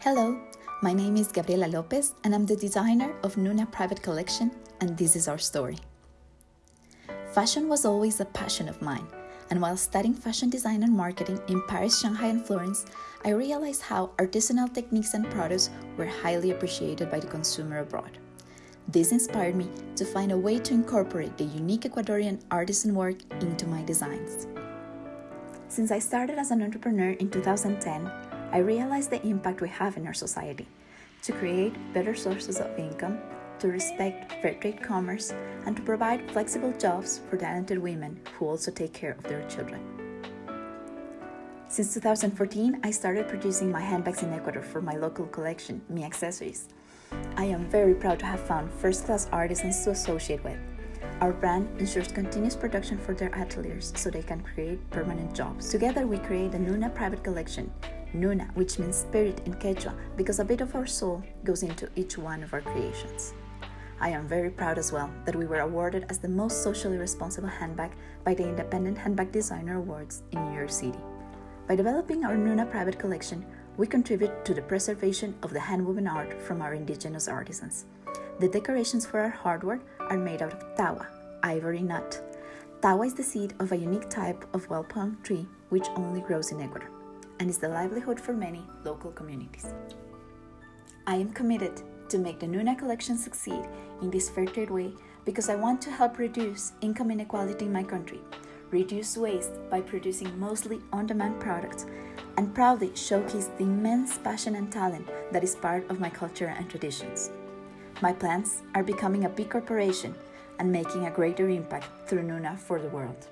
Hello, my name is Gabriela Lopez and I'm the designer of Nuna Private Collection and this is our story. Fashion was always a passion of mine and while studying fashion design and marketing in Paris, Shanghai and Florence, I realized how artisanal techniques and products were highly appreciated by the consumer abroad. This inspired me to find a way to incorporate the unique Ecuadorian artisan work into my designs. Since I started as an entrepreneur in 2010, I realize the impact we have in our society to create better sources of income, to respect fair trade commerce, and to provide flexible jobs for talented women who also take care of their children. Since 2014, I started producing my handbags in Ecuador for my local collection, Mi Accessories. I am very proud to have found first-class artisans to associate with. Our brand ensures continuous production for their ateliers so they can create permanent jobs. Together we create a Nuna private collection, Nuna, which means spirit in Quechua, because a bit of our soul goes into each one of our creations. I am very proud as well that we were awarded as the most socially responsible handbag by the Independent Handbag Designer Awards in New York City. By developing our Nuna private collection, we contribute to the preservation of the handwoven art from our indigenous artisans. The decorations for our hardware are made out of tagua, ivory nut. Tagua is the seed of a unique type of well palm tree which only grows in Ecuador and is the livelihood for many local communities. I am committed to make the Nuna collection succeed in this fair trade way because I want to help reduce income inequality in my country, reduce waste by producing mostly on-demand products, and proudly showcase the immense passion and talent that is part of my culture and traditions. My plans are becoming a big corporation and making a greater impact through Nuna for the world.